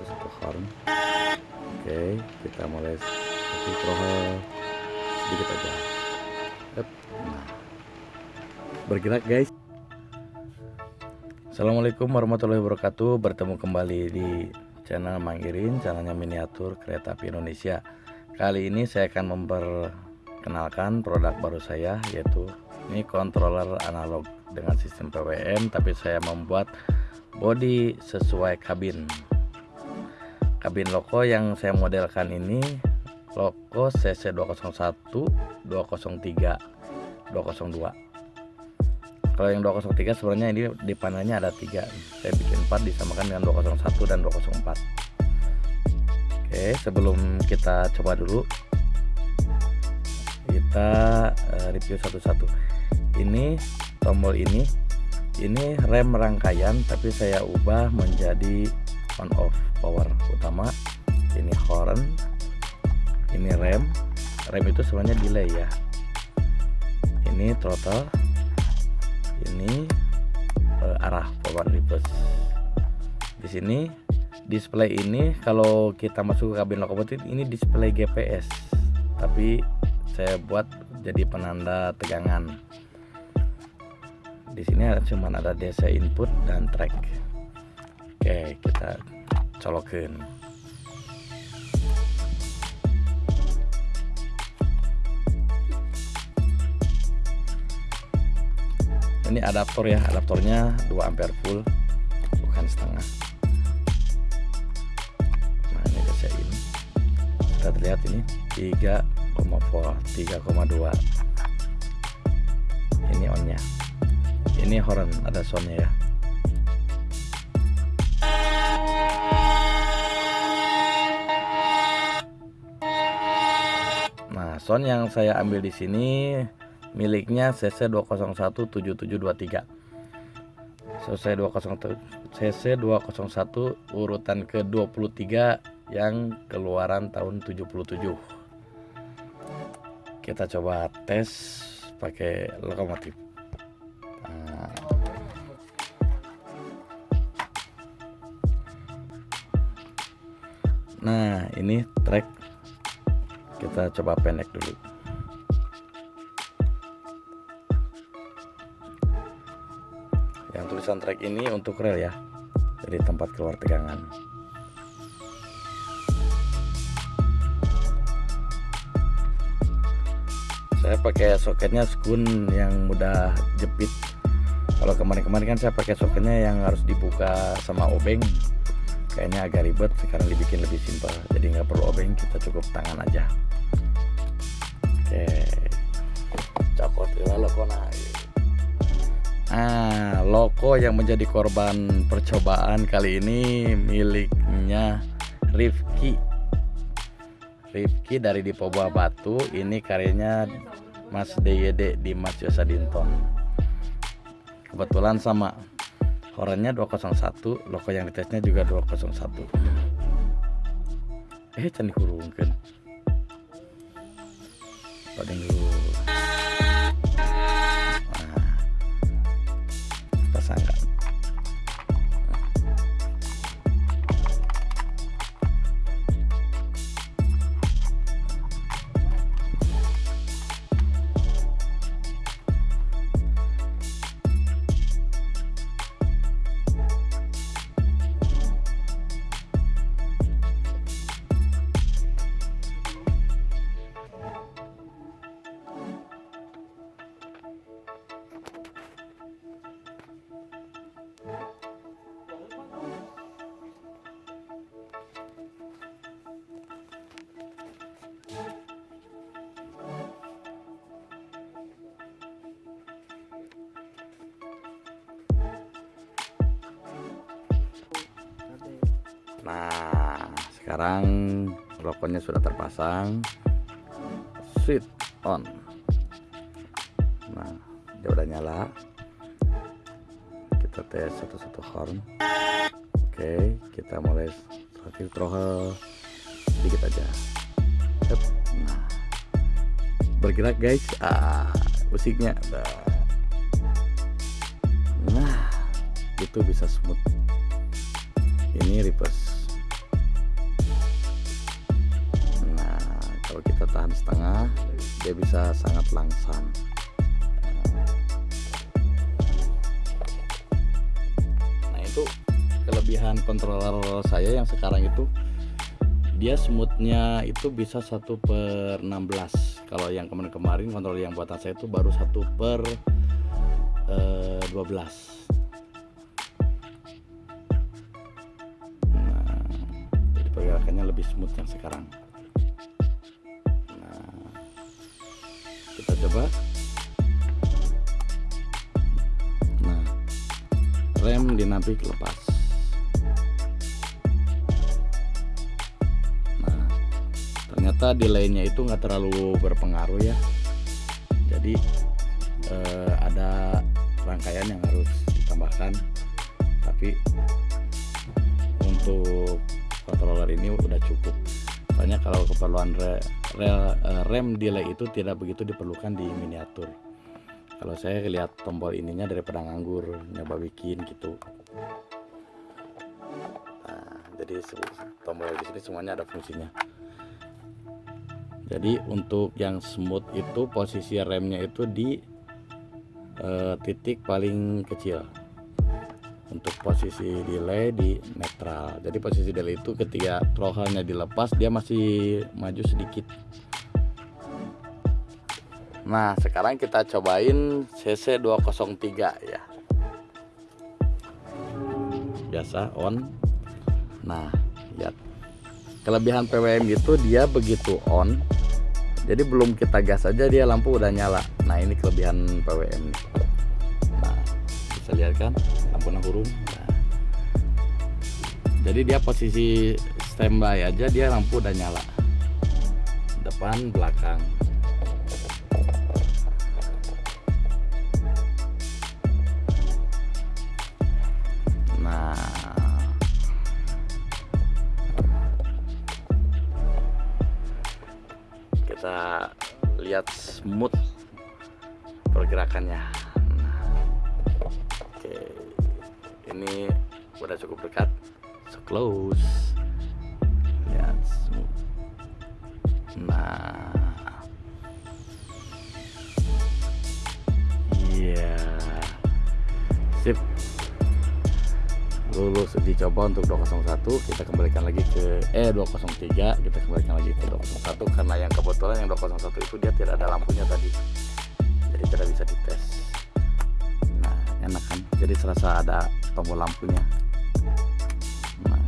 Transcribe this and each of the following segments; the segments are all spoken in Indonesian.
itu satu horn. Oke kita mulai satu throttle sedikit aja. Up. nah. Bergerak guys. Assalamualaikum warahmatullahi wabarakatuh. Bertemu kembali di channel Mangirin channelnya miniatur kereta api Indonesia. Kali ini saya akan memperkenalkan produk baru saya yaitu ini controller analog dengan sistem PWM tapi saya membuat body sesuai kabin kabin loko yang saya modelkan ini loko CC 201 203 202 kalau yang 203 sebenarnya ini di panelnya ada tiga. Saya bikin 4 disamakan dengan 201 dan 204 oke sebelum kita coba dulu kita uh, review satu-satu. Ini tombol ini ini rem rangkaian tapi saya ubah menjadi on off power utama. Ini horn ini rem. Rem itu sebenarnya delay ya. Ini throttle ini uh, arah power reverse. Di sini display ini kalau kita masuk ke kabin lokomotif ini display GPS tapi saya buat jadi penanda tegangan. Di sini cuma ada DC input dan track oke kita colokin. Ini adaptor ya adaptornya 2 ampere full bukan setengah. Nah ini ini. Kita lihat ini 3,4 3,2 ini onnya. Ini horn ada soundnya ya sound yang saya ambil di sini miliknya CC 2017723 CC 201 CC 201 urutan ke 23 yang keluaran tahun 77 kita coba tes pakai lokomotif. Nah, nah ini track kita coba pendek dulu. Yang tulisan track ini untuk rel ya. Jadi tempat keluar tegangan. Saya pakai soketnya skun yang mudah jepit. Kalau kemarin-kemarin kan saya pakai soketnya yang harus dibuka sama obeng kayaknya agak ribet sekarang dibikin lebih simpel. Jadi nggak perlu obeng kita cukup tangan aja. Oke. Cokot ya loko nah loko yang menjadi korban percobaan kali ini miliknya Rifki. Rifki dari di Poboa Batu. Ini karyanya Mas DYD di Mas Yosa Dinton kebetulan sama Horenya 201 loko yang ditesnya juga 201 eh candi hurungkan loading dulu Nah, sekarang rokoknya sudah terpasang. Switch on. Nah, dia udah nyala. Kita tes satu-satu horn. Oke, kita mulai terakhir throttle sedikit aja. Nah, bergerak guys. Ah, musiknya. Nah, itu bisa smooth ini reverse delapan setengah dia bisa sangat langsam. Nah itu kelebihan controller saya yang sekarang itu dia smoothnya itu bisa satu per 16 kalau yang kemarin-kemarin controller yang buatan saya itu baru satu per eh, 12 nah jadi pergerakannya lebih smooth yang sekarang kita coba. Nah rem dinamik lepas. Ternyata delaynya itu nggak terlalu berpengaruh ya. Jadi eh, ada rangkaian yang harus ditambahkan. Tapi untuk controller ini udah cukup soalnya kalau keperluan re, re, eh, rem delay itu tidak begitu diperlukan di miniatur. Kalau saya lihat tombol ininya daripada nganggur nyoba bikin gitu. Nah, jadi tombol di sini semuanya ada fungsinya. Jadi untuk yang smooth itu posisi remnya itu di e, titik paling kecil untuk posisi delay di netral. Jadi posisi delay itu ketika throttle-nya dilepas dia masih maju sedikit. Nah sekarang kita cobain CC 203 ya. Biasa on. Nah lihat kelebihan PWM itu dia begitu on. Jadi belum kita gas aja dia lampu udah nyala. Nah ini kelebihan PWM nah bisa lihat kan lampu hurung nah. jadi dia posisi standby aja dia lampu udah nyala. Depan belakang. Kita lihat smooth pergerakannya. Nah, oke ini udah cukup dekat. So close. Lihat smooth nah. Iya yeah. sip. Lulus uji coba untuk 201 kita kembalikan lagi ke eh 203 kita kembalikan lagi ke 201 karena yang kebetulan yang 201 itu dia tidak ada lampunya tadi. Jadi tidak bisa dites nah enak kan jadi serasa ada tombol lampunya. Nah.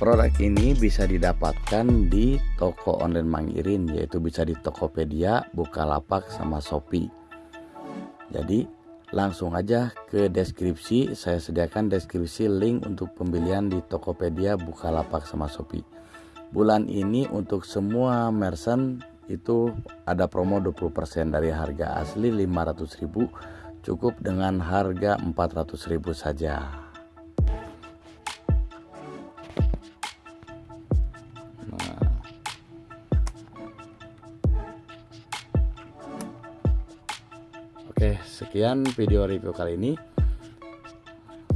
produk ini bisa didapatkan di toko online Mangirin yaitu bisa di Tokopedia, Bukalapak sama Shopee. Jadi langsung aja ke deskripsi. Saya sediakan deskripsi link untuk pembelian di Tokopedia Bukalapak sama Shopee. Bulan ini untuk semua merchant itu ada promo 20% dari harga asli 500.000 cukup dengan harga 400.000 saja Oke, sekian video review kali ini.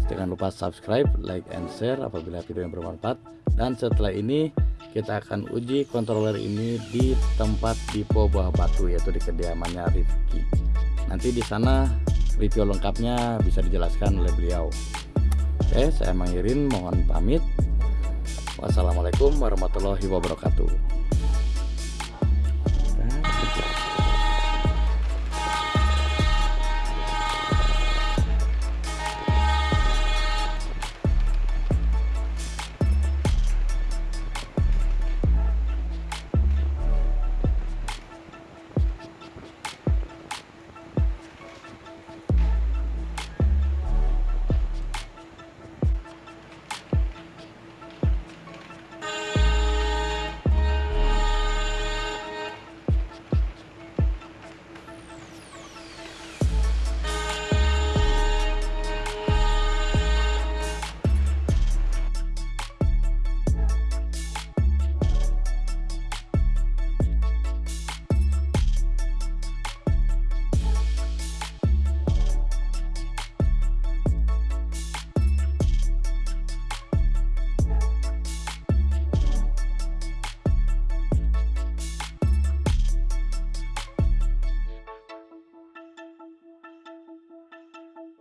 Jangan lupa subscribe, like, and share apabila video yang bermanfaat. Dan setelah ini kita akan uji controller ini di tempat Dipo Buah Batu yaitu di kediamannya Rifki. Nanti di sana review lengkapnya bisa dijelaskan oleh beliau. Oke, saya mengirim mohon pamit. Wassalamualaikum warahmatullahi wabarakatuh.